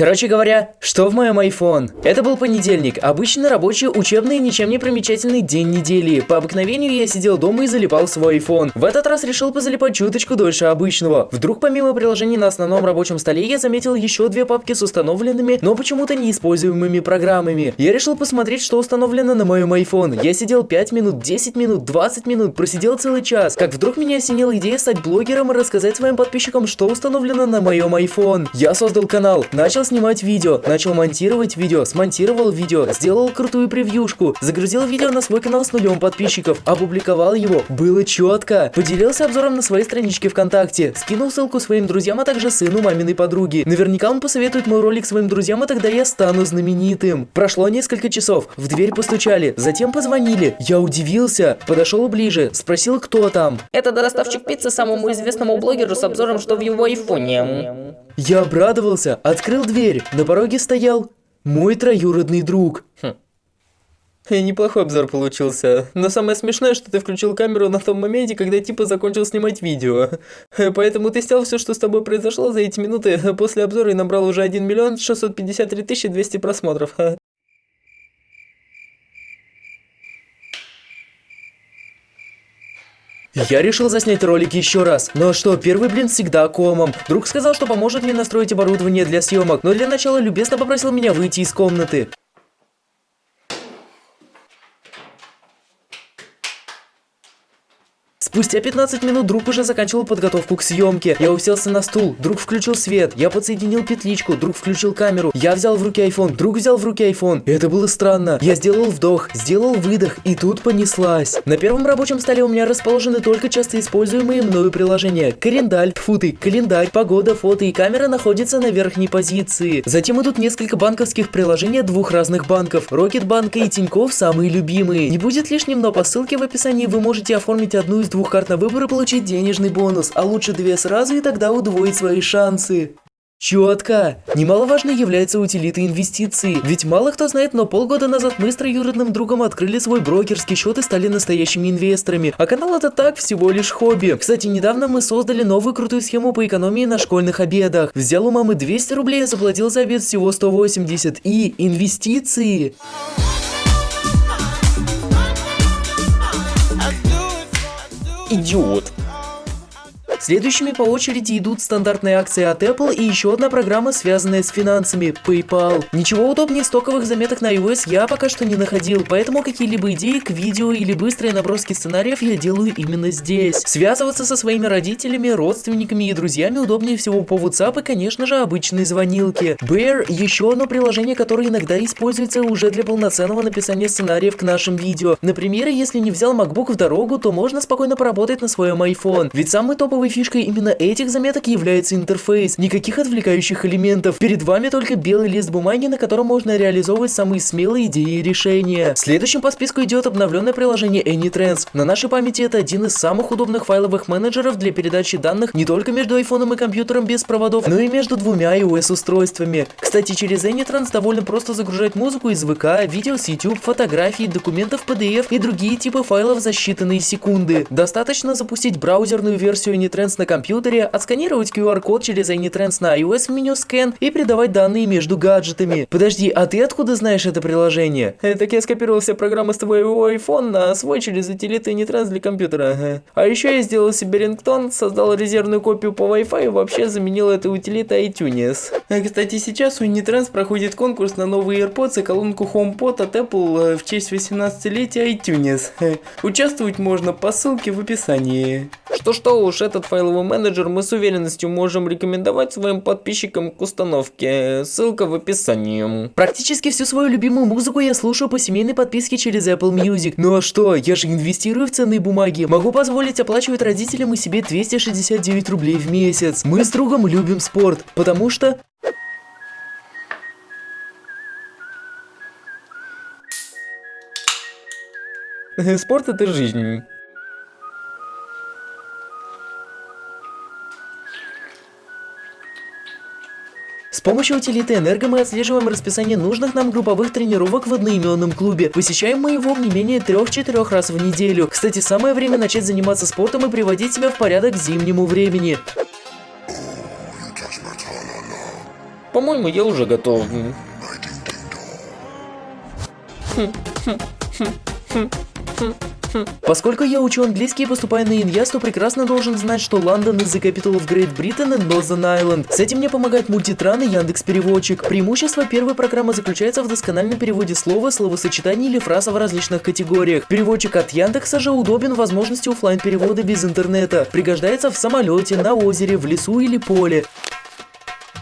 Короче говоря, что в моем iPhone? Это был понедельник, обычно рабочий, учебный, ничем не примечательный день недели. По обыкновению я сидел дома и залипал свой iPhone. В этот раз решил позалипать чуточку дольше обычного. Вдруг помимо приложений на основном рабочем столе я заметил еще две папки с установленными, но почему-то неиспользуемыми программами. Я решил посмотреть, что установлено на моем iPhone. Я сидел 5 минут, 10 минут, 20 минут, просидел целый час. Как вдруг меня осенила идея стать блогером и рассказать своим подписчикам, что установлено на моем iPhone. Я создал канал, начал снимать видео, начал монтировать видео, смонтировал видео, сделал крутую превьюшку, загрузил видео на свой канал с нулем подписчиков, опубликовал его, было четко, поделился обзором на своей страничке ВКонтакте, скинул ссылку своим друзьям, а также сыну маминой подруги. Наверняка он посоветует мой ролик своим друзьям, и тогда я стану знаменитым. Прошло несколько часов, в дверь постучали, затем позвонили. Я удивился, подошел ближе, спросил, кто там. Это доставщик пиццы самому известному блогеру с обзором, что в его айфоне. Я обрадовался, открыл дверь, на пороге стоял мой троюродный друг. Хм. Неплохой обзор получился. Но самое смешное, что ты включил камеру на том моменте, когда типа закончил снимать видео. Поэтому ты снял все, что с тобой произошло за эти минуты после обзора и набрал уже 1 миллион 653 тысячи 200 просмотров. Я решил заснять ролик еще раз. Но что, первый блин всегда комом. Друг сказал, что поможет мне настроить оборудование для съемок, но для начала любезно попросил меня выйти из комнаты. Спустя 15 минут друг уже заканчивал подготовку к съемке. Я уселся на стул, друг включил свет, я подсоединил петличку, друг включил камеру. Я взял в руки iPhone, друг взял в руки iPhone. Это было странно. Я сделал вдох, сделал выдох, и тут понеслась. На первом рабочем столе у меня расположены только часто используемые мною приложения. Календарь, футы, календарь, погода, фото и камера находятся на верхней позиции. Затем идут несколько банковских приложений двух разных банков. Рокетбанка и Тинькофф самые любимые. Не будет лишним, но по ссылке в описании вы можете оформить одну из двух двух карт на выбор и получить денежный бонус, а лучше две сразу и тогда удвоить свои шансы. Четко! Немаловажной является утилита инвестиций. Ведь мало кто знает, но полгода назад мы с троюродным другом открыли свой брокерский счет и стали настоящими инвесторами. А канал это так, всего лишь хобби. Кстати, недавно мы создали новую крутую схему по экономии на школьных обедах. Взял у мамы 200 рублей, а заплатил за обед всего 180. И инвестиции. Идиот. Следующими по очереди идут стандартные акции от Apple и еще одна программа, связанная с финансами – PayPal. Ничего удобнее стоковых заметок на iOS я пока что не находил, поэтому какие-либо идеи к видео или быстрые наброски сценариев я делаю именно здесь. Связываться со своими родителями, родственниками и друзьями удобнее всего по WhatsApp и, конечно же, обычной звонилки. Bear – еще одно приложение, которое иногда используется уже для полноценного написания сценариев к нашим видео. Например, если не взял MacBook в дорогу, то можно спокойно поработать на своем iPhone. Ведь самый топовый фишкой именно этих заметок является интерфейс. Никаких отвлекающих элементов. Перед вами только белый лист бумаги, на котором можно реализовывать самые смелые идеи и решения. Следующим по списку идет обновленное приложение AnyTrends. На нашей памяти это один из самых удобных файловых менеджеров для передачи данных не только между айфоном и компьютером без проводов, но и между двумя iOS устройствами. Кстати, через AnyTrends довольно просто загружать музыку из ВК, видео с YouTube, фотографии, документов PDF и другие типы файлов за считанные секунды. Достаточно запустить браузерную версию AnyTrends AnyTrends на компьютере, отсканировать QR-код через AnyTrends на iOS в меню Scan и передавать данные между гаджетами. Подожди, а ты откуда знаешь это приложение? Э, так я скопировал все программы с твоего iPhone на свой через утилиты AnyTrends для компьютера. А еще я сделал себе рингтон, создал резервную копию по Wi-Fi и вообще заменил эту утилитой iTunes. Э, кстати, сейчас у AnyTrends проходит конкурс на новые AirPods и колонку HomePod от Apple э, в честь 18-летия iTunes. Э, участвовать можно по ссылке в описании. Что-что уж, этот файловый менеджер мы с уверенностью можем рекомендовать своим подписчикам к установке. Ссылка в описании. Практически всю свою любимую музыку я слушаю по семейной подписке через Apple Music. Ну а что, я же инвестирую в ценные бумаги. Могу позволить оплачивать родителям и себе 269 рублей в месяц. Мы с другом любим спорт, потому что... Спорт это жизнь. С помощью утилиты Энерго мы отслеживаем расписание нужных нам групповых тренировок в одноименном клубе. Посещаем мы его не менее 3-4 раз в неделю. Кстати, самое время начать заниматься спортом и приводить себя в порядок к зимнему времени. По-моему, я уже готов. Поскольку я учу английский и поступаю на Иняз, то прекрасно должен знать, что London the capital of Great Britain and Northern Ireland. С этим мне помогает мультитран и Яндекс Переводчик. Преимущество первой программы заключается в доскональном переводе слова, словосочетаний или фраза в различных категориях. Переводчик от Яндекса же удобен возможности оффлайн перевода без интернета. Пригождается в самолете, на озере, в лесу или поле.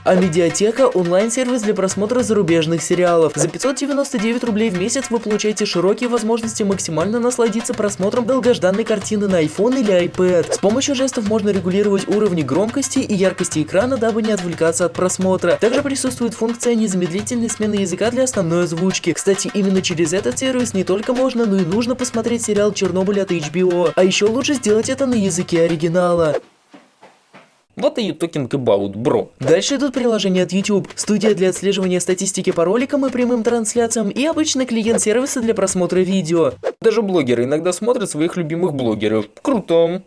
А Медиатека – онлайн-сервис для просмотра зарубежных сериалов. За 599 рублей в месяц вы получаете широкие возможности максимально насладиться просмотром долгожданной картины на iPhone или iPad. С помощью жестов можно регулировать уровни громкости и яркости экрана, дабы не отвлекаться от просмотра. Также присутствует функция незамедлительной смены языка для основной озвучки. Кстати, именно через этот сервис не только можно, но и нужно посмотреть сериал «Чернобыль» от HBO. А еще лучше сделать это на языке оригинала. What are you talking about, бро? Дальше идут приложения от YouTube, студия для отслеживания статистики по роликам и прямым трансляциям и обычный клиент сервиса для просмотра видео. Даже блогеры иногда смотрят своих любимых блогеров. Круто.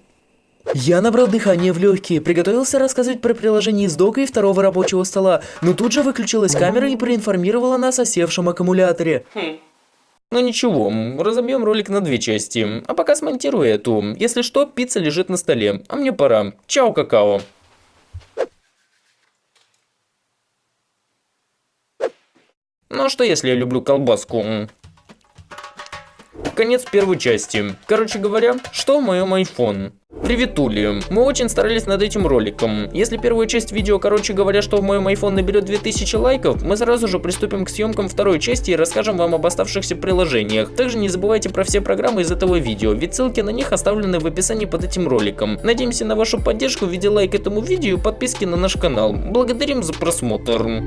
Я набрал дыхание в легкие, приготовился рассказывать про приложение из дока и второго рабочего стола, но тут же выключилась камера и проинформировала нас о севшем аккумуляторе. Ну ничего, разобьем ролик на две части, а пока смонтирую эту. Если что, пицца лежит на столе, а мне пора. Чао, какао. Ну а что если я люблю колбаску? Конец первой части. Короче говоря, что в моем iPhone? Приветули. Мы очень старались над этим роликом. Если первая часть видео, короче говоря, что в моем iPhone наберет 2000 лайков, мы сразу же приступим к съемкам второй части и расскажем вам об оставшихся приложениях. Также не забывайте про все программы из этого видео, ведь ссылки на них оставлены в описании под этим роликом. Надеемся на вашу поддержку в виде лайка этому видео и подписки на наш канал. Благодарим за просмотр.